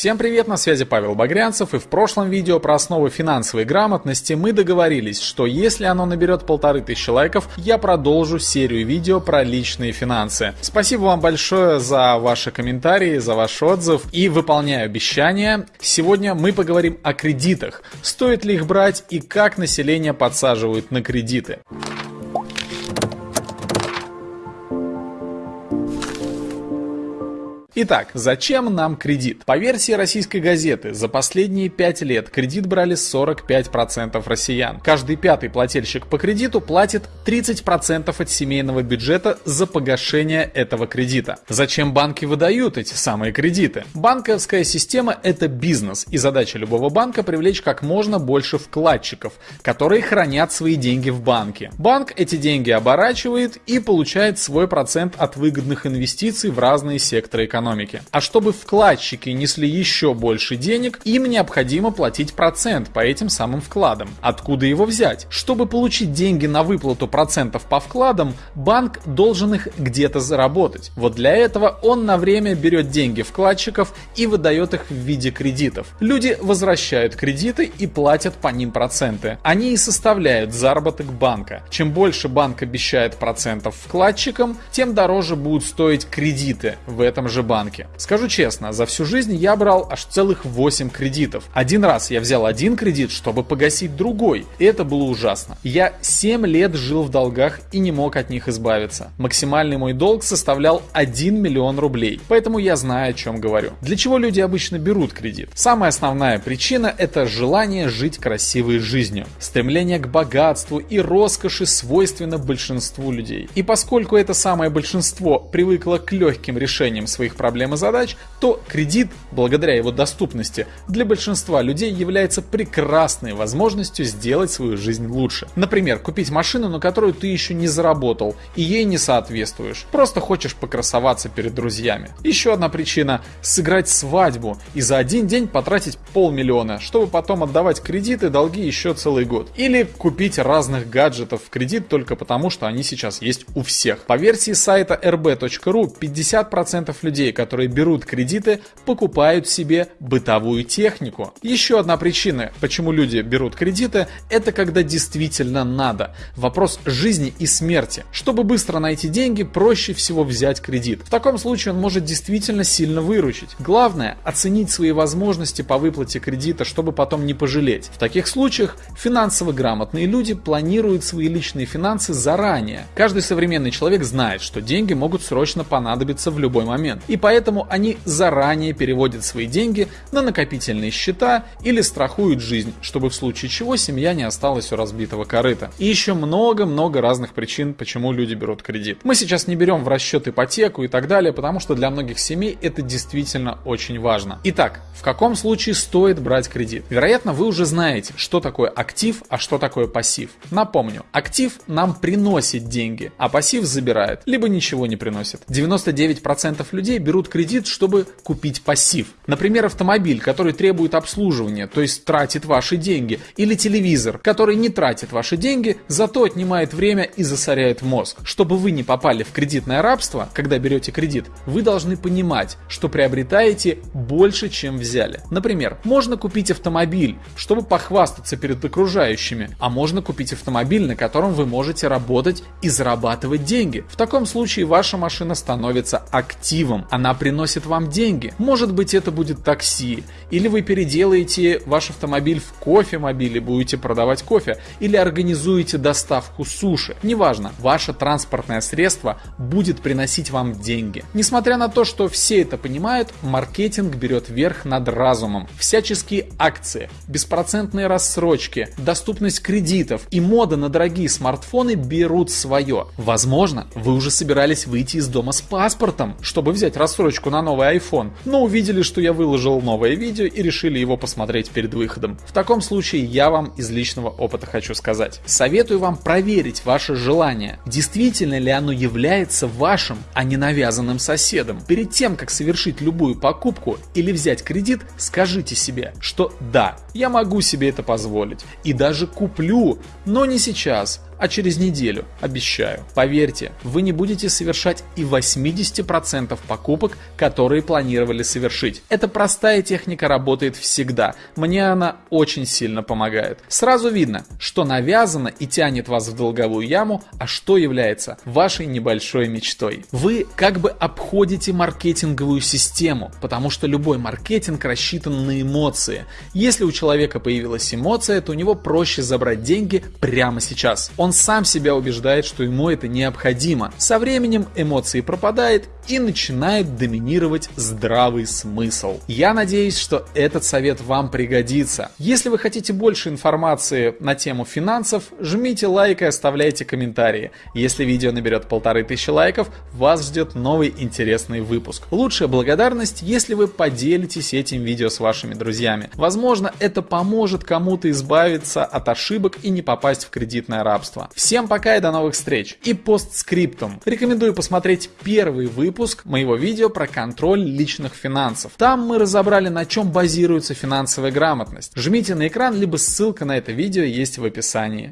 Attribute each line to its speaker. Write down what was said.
Speaker 1: Всем привет, на связи Павел Багрянцев, и в прошлом видео про основы финансовой грамотности мы договорились, что если оно наберет полторы тысячи лайков, я продолжу серию видео про личные финансы. Спасибо вам большое за ваши комментарии, за ваш отзыв, и выполняю обещание. Сегодня мы поговорим о кредитах, стоит ли их брать и как население подсаживают на кредиты. Итак, зачем нам кредит? По версии российской газеты, за последние 5 лет кредит брали 45% россиян. Каждый пятый плательщик по кредиту платит 30% от семейного бюджета за погашение этого кредита. Зачем банки выдают эти самые кредиты? Банковская система – это бизнес, и задача любого банка привлечь как можно больше вкладчиков, которые хранят свои деньги в банке. Банк эти деньги оборачивает и получает свой процент от выгодных инвестиций в разные секторы экономики экономики. А чтобы вкладчики несли еще больше денег, им необходимо платить процент по этим самым вкладам. Откуда его взять? Чтобы получить деньги на выплату процентов по вкладам, банк должен их где-то заработать. Вот для этого он на время берет деньги вкладчиков и выдает их в виде кредитов. Люди возвращают кредиты и платят по ним проценты. Они и составляют заработок банка. Чем больше банк обещает процентов вкладчикам, тем дороже будут стоить кредиты в этом же банке. Скажу честно, за всю жизнь я брал аж целых 8 кредитов. Один раз я взял один кредит, чтобы погасить другой, это было ужасно. Я 7 лет жил в долгах и не мог от них избавиться. Максимальный мой долг составлял 1 миллион рублей, поэтому я знаю, о чем говорю. Для чего люди обычно берут кредит? Самая основная причина – это желание жить красивой жизнью. Стремление к богатству и роскоши свойственно большинству людей. И поскольку это самое большинство привыкло к легким решениям своих проблем и задач, то кредит, благодаря его доступности, для большинства людей является прекрасной возможностью сделать свою жизнь лучше. Например, купить машину, на которую ты еще не заработал и ей не соответствуешь. Просто хочешь покрасоваться перед друзьями. Еще одна причина – сыграть свадьбу и за один день потратить полмиллиона, чтобы потом отдавать кредиты, долги еще целый год. Или купить разных гаджетов в кредит только потому, что они сейчас есть у всех. По версии сайта rb.ru 50% людей, людей, которые берут кредиты, покупают себе бытовую технику. Еще одна причина, почему люди берут кредиты, это когда действительно надо. Вопрос жизни и смерти. Чтобы быстро найти деньги, проще всего взять кредит. В таком случае он может действительно сильно выручить. Главное – оценить свои возможности по выплате кредита, чтобы потом не пожалеть. В таких случаях финансово грамотные люди планируют свои личные финансы заранее. Каждый современный человек знает, что деньги могут срочно понадобиться в любой момент. И поэтому они заранее переводят свои деньги на накопительные счета или страхуют жизнь, чтобы в случае чего семья не осталась у разбитого корыта. И еще много-много разных причин, почему люди берут кредит. Мы сейчас не берем в расчет ипотеку и так далее, потому что для многих семей это действительно очень важно. Итак, в каком случае стоит брать кредит? Вероятно, вы уже знаете, что такое актив, а что такое пассив. Напомню, актив нам приносит деньги, а пассив забирает, либо ничего не приносит. 99% людей берут кредит, чтобы купить пассив. Например, автомобиль, который требует обслуживания, то есть тратит ваши деньги, или телевизор, который не тратит ваши деньги, зато отнимает время и засоряет мозг. Чтобы вы не попали в кредитное рабство, когда берете кредит, вы должны понимать, что приобретаете больше, чем взяли. Например, можно купить автомобиль, чтобы похвастаться перед окружающими, а можно купить автомобиль, на котором вы можете работать и зарабатывать деньги. В таком случае ваша машина становится активом, она приносит вам деньги. Может быть это будет такси, или вы переделаете ваш автомобиль в кофемобиль и будете продавать кофе, или организуете доставку суши. Неважно, ваше транспортное средство будет приносить вам деньги. Несмотря на то, что все это понимают, маркетинг берет верх над разумом. Всяческие акции, беспроцентные рассрочки, доступность кредитов и мода на дорогие смартфоны берут свое. Возможно, вы уже собирались выйти из дома с паспортом, чтобы взять рассрочку на новый iPhone, но увидели, что я выложил новое видео и решили его посмотреть перед выходом. В таком случае я вам из личного опыта хочу сказать. Советую вам проверить ваше желание, действительно ли оно является вашим, а не навязанным соседом. Перед тем, как совершить любую покупку или взять кредит, скажите себе, что да, я могу себе это позволить и даже куплю, но не сейчас, а через неделю, обещаю. Поверьте, вы не будете совершать и 80% покупок, которые планировали совершить. Эта простая техника работает всегда. Мне она очень сильно помогает. Сразу видно, что навязано и тянет вас в долговую яму, а что является вашей небольшой мечтой. Вы как бы обходите маркетинговую систему, потому что любой маркетинг рассчитан на эмоции. Если у человека появилась эмоция, то у него проще забрать деньги прямо сейчас. Он сам себя убеждает, что ему это необходимо. Со временем эмоции пропадают и начинает доминировать здравый смысл. Я надеюсь, что этот совет вам пригодится. Если вы хотите больше информации на тему финансов, жмите лайк и оставляйте комментарии. Если видео наберет полторы тысячи лайков, вас ждет новый интересный выпуск. Лучшая благодарность, если вы поделитесь этим видео с вашими друзьями. Возможно, это поможет кому-то избавиться от ошибок и не попасть в кредитное рабство. Всем пока и до новых встреч. И постскриптум. Рекомендую посмотреть первый выпуск моего видео про контроль личных финансов. Там мы разобрали, на чем базируется финансовая грамотность. Жмите на экран, либо ссылка на это видео есть в описании.